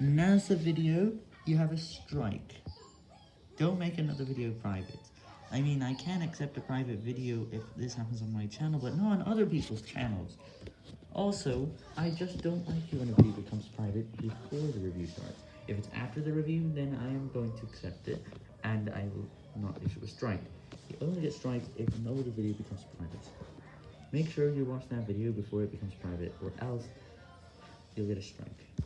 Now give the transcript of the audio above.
Nasa video, you have a strike. Don't make another video private. I mean, I can accept a private video if this happens on my channel, but not on other people's channels. Also, I just don't like it when a video becomes private before the review starts. If it's after the review, then I am going to accept it, and I will not issue a strike. You only get strikes if no other video becomes private. Make sure you watch that video before it becomes private, or else you'll get a strike.